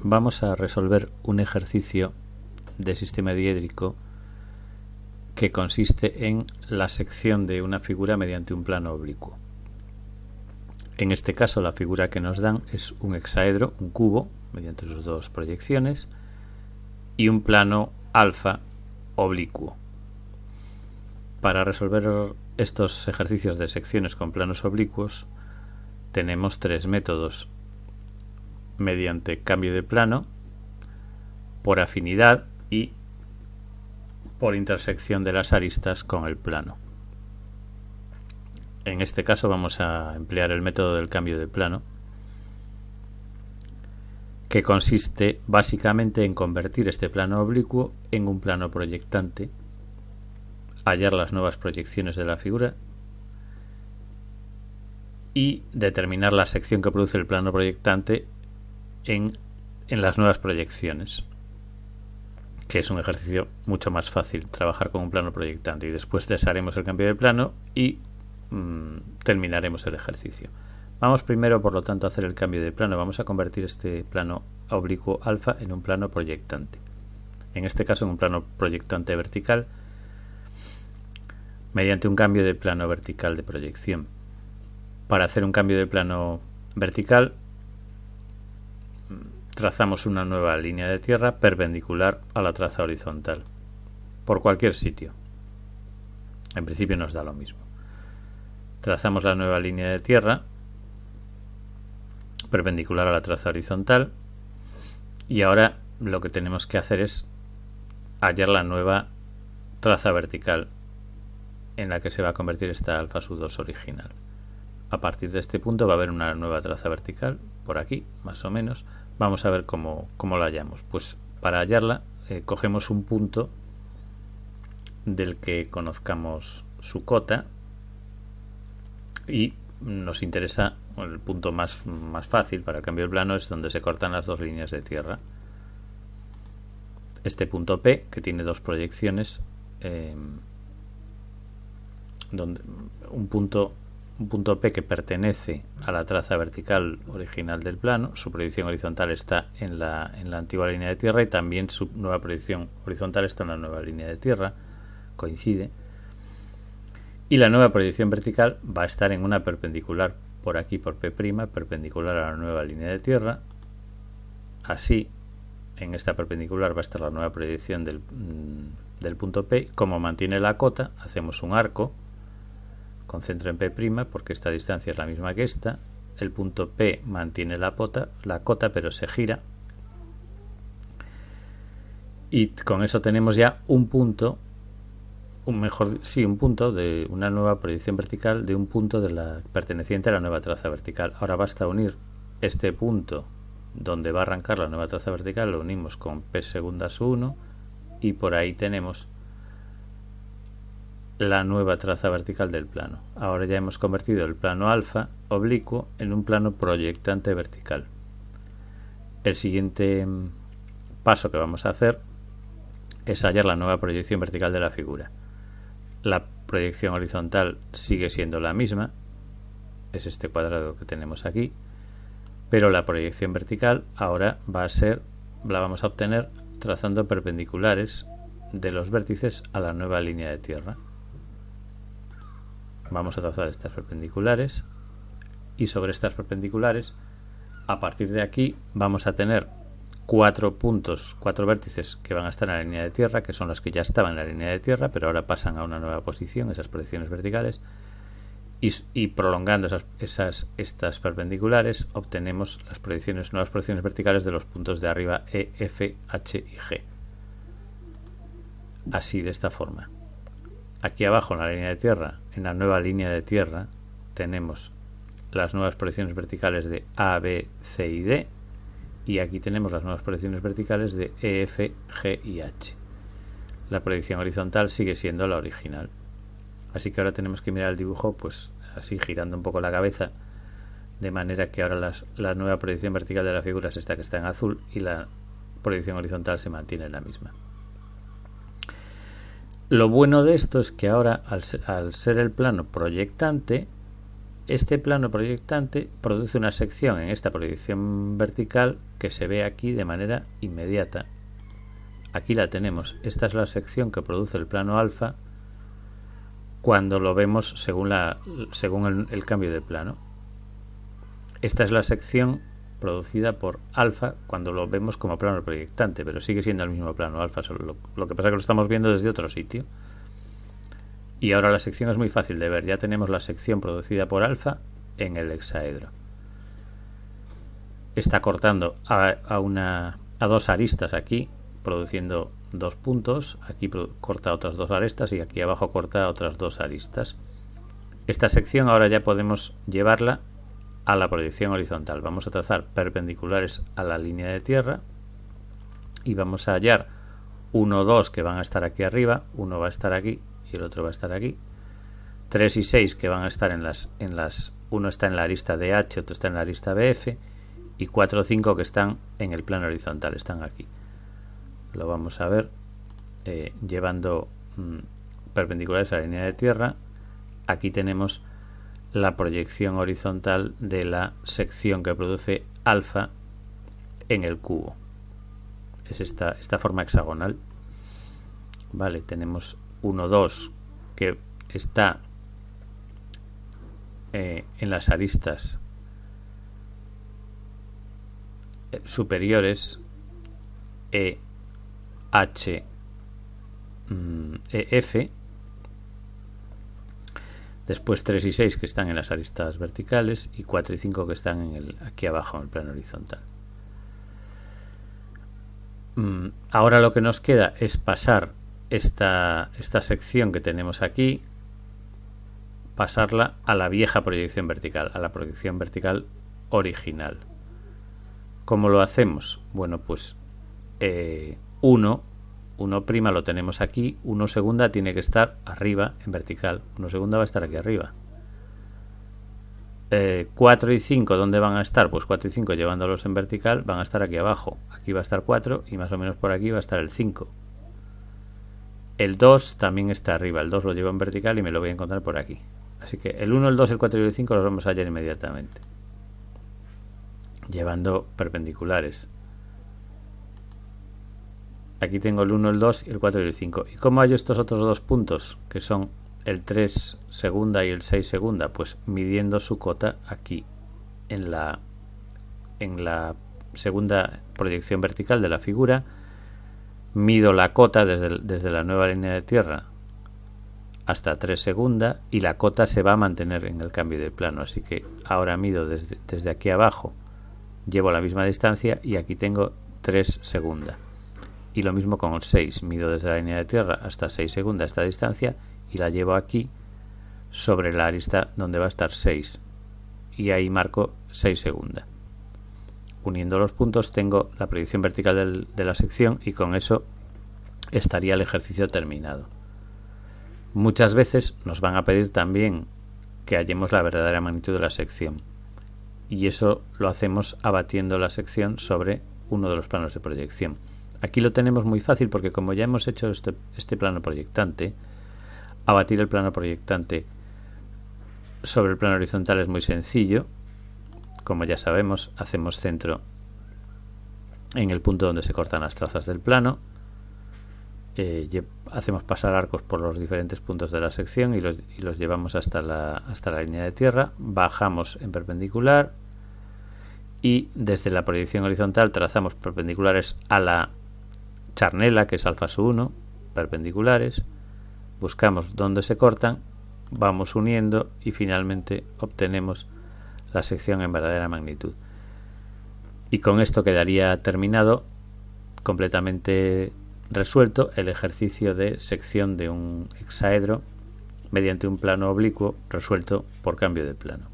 vamos a resolver un ejercicio de sistema diédrico que consiste en la sección de una figura mediante un plano oblicuo. En este caso la figura que nos dan es un hexaedro, un cubo, mediante sus dos proyecciones, y un plano alfa oblicuo. Para resolver estos ejercicios de secciones con planos oblicuos tenemos tres métodos mediante cambio de plano, por afinidad y por intersección de las aristas con el plano. En este caso vamos a emplear el método del cambio de plano, que consiste básicamente en convertir este plano oblicuo en un plano proyectante, hallar las nuevas proyecciones de la figura y determinar la sección que produce el plano proyectante en, las nuevas proyecciones que es un ejercicio mucho más fácil trabajar con un plano proyectante y después desharemos el cambio de plano y mm, terminaremos el ejercicio. Vamos primero, por lo tanto, a hacer el cambio de plano. Vamos a convertir este plano oblicuo alfa en un plano proyectante. En este caso, en un plano proyectante vertical, mediante un cambio de plano vertical de proyección. Para hacer un cambio de plano vertical, trazamos una nueva línea de tierra perpendicular a la traza horizontal, por cualquier sitio. En principio nos da lo mismo. Trazamos la nueva línea de tierra perpendicular a la traza horizontal y ahora lo que tenemos que hacer es hallar la nueva traza vertical en la que se va a convertir esta alfa sub 2 original. A partir de este punto va a haber una nueva traza vertical, por aquí, más o menos, Vamos a ver cómo, la hallamos. Pues para hallarla eh, cogemos un punto del que conozcamos su cota y nos interesa el punto más, más fácil para el cambio de plano es donde se cortan las dos líneas de tierra. Este punto P, que tiene dos proyecciones, eh, donde un punto un punto P que pertenece a la traza vertical original del plano, su proyección horizontal está en la, en la antigua línea de tierra y también su nueva proyección horizontal está en la nueva línea de tierra, coincide. Y la nueva proyección vertical va a estar en una perpendicular por aquí, por P', perpendicular a la nueva línea de tierra. Así, en esta perpendicular va a estar la nueva proyección del, mm, del punto P. Como mantiene la cota, hacemos un arco concentro en P' porque esta distancia es la misma que esta. El punto P mantiene la, pota, la cota pero se gira. Y con eso tenemos ya un punto, un mejor, sí, un punto de una nueva proyección vertical de un punto de la perteneciente a la nueva traza vertical. Ahora basta unir este punto donde va a arrancar la nueva traza vertical, lo unimos con P segundas 1 y por ahí tenemos la nueva traza vertical del plano. Ahora ya hemos convertido el plano alfa oblicuo en un plano proyectante vertical. El siguiente mm, paso que vamos a hacer es hallar la nueva proyección vertical de la figura. La proyección horizontal sigue siendo la misma, es este cuadrado que tenemos aquí, pero la proyección vertical ahora va a ser, la vamos a obtener trazando perpendiculares de los vértices a la nueva línea de tierra. Vamos a trazar estas perpendiculares y sobre estas perpendiculares, a partir de aquí, vamos a tener cuatro puntos, cuatro vértices que van a estar en la línea de tierra, que son los que ya estaban en la línea de tierra, pero ahora pasan a una nueva posición, esas proyecciones verticales, y, prolongando esas, esas, estas perpendiculares obtenemos las proyecciones, nuevas proyecciones verticales de los puntos de arriba E, F, H y G. Así, de esta forma. Aquí abajo en la línea de tierra, en la nueva línea de tierra, tenemos las nuevas proyecciones verticales de A, B, C y D. Y aquí tenemos las nuevas proyecciones verticales de E, F, G y H. La proyección horizontal sigue siendo la original. Así que ahora tenemos que mirar el dibujo, pues así girando un poco la cabeza, de manera que ahora la nueva proyección vertical de la figura es esta que está en azul y la proyección horizontal se mantiene la misma. Lo bueno de esto es que ahora, al ser, el plano proyectante, este plano proyectante produce una sección en esta proyección vertical que se ve aquí de manera inmediata. Aquí la tenemos. Esta es la sección que produce el plano alfa cuando lo vemos según, el, cambio de plano. Esta es la sección producida por alfa cuando lo vemos como plano proyectante, pero sigue siendo el mismo plano alfa, solo lo, que pasa es que lo estamos viendo desde otro sitio. Y ahora la sección es muy fácil de ver, ya tenemos la sección producida por alfa en el hexaedro. Está cortando a, una, a dos aristas aquí, produciendo dos puntos, aquí corta otras dos aristas y aquí abajo corta otras dos aristas. Esta sección ahora ya podemos llevarla a la proyección horizontal. Vamos a trazar perpendiculares a la línea de tierra y vamos a hallar 1, 2 que van a estar aquí arriba, uno va a estar aquí y el otro va a estar aquí. 3 y 6 que van a estar en las, en las, uno está en la arista DH, otro está en la arista BF y 4 o 5 que están en el plano horizontal, están aquí lo vamos a ver eh, llevando mm, perpendiculares a la línea de tierra aquí tenemos la proyección horizontal de la sección que produce alfa en el cubo. Es esta, esta forma hexagonal. Vale tenemos 1 2 que está eh, en las aristas eh, superiores e H mm, e, F después 3 y 6 que están en las aristas verticales y 4 y 5 que están en el, aquí abajo en el plano horizontal mm, ahora lo que nos queda es pasar esta, esta sección que tenemos aquí pasarla a la vieja proyección vertical a la proyección vertical original ¿Cómo lo hacemos? Bueno, pues eh, 1, 1' lo tenemos aquí, 1 segunda tiene que estar arriba en vertical, 1 segunda va a estar aquí arriba. 4 eh, y 5, ¿dónde van a estar? Pues 4 y 5 llevándolos en vertical van a estar aquí abajo. Aquí va a estar 4 y más o menos por aquí va a estar el 5. El 2 también está arriba, el 2 lo llevo en vertical y me lo voy a encontrar por aquí. Así que el 1, el 2, el 4 y el 5 los vamos a hallar inmediatamente. Llevando perpendiculares. Aquí tengo el 1, el 2, el 4 y el 5. ¿Y cómo hallo estos otros dos puntos? Que son el 3 segunda y el 6 segunda. Pues midiendo su cota aquí en la, en la segunda proyección vertical de la figura. Mido la cota desde, desde la nueva línea de tierra hasta 3 segunda y la cota se va a mantener en el cambio de plano. Así que ahora mido desde, desde aquí abajo, llevo la misma distancia y aquí tengo 3 segunda y lo mismo con el 6 mido desde la línea de tierra hasta 6 segunda esta distancia y la llevo aquí sobre la arista donde va a estar 6 y ahí marco 6 segunda. Uniendo los puntos tengo la predicción vertical de la sección y con eso estaría el ejercicio terminado. Muchas veces nos van a pedir también que hallemos la verdadera magnitud de la sección. Y eso lo hacemos abatiendo la sección sobre uno de los planos de proyección Aquí lo tenemos muy fácil porque como ya hemos hecho este, este plano proyectante, abatir el plano proyectante sobre el plano horizontal es muy sencillo. Como ya sabemos, hacemos centro en el punto donde se cortan las trazas del plano. Eh, hacemos pasar arcos por los diferentes puntos de la sección y los, y los llevamos hasta la, hasta la línea de tierra. Bajamos en perpendicular y desde la proyección horizontal trazamos perpendiculares a la charnela, que es alfa 1, perpendiculares, buscamos dónde se cortan, vamos uniendo y finalmente obtenemos la sección en verdadera magnitud. Y con esto quedaría terminado completamente resuelto el ejercicio de sección de un hexaedro mediante un plano oblicuo resuelto por cambio de plano.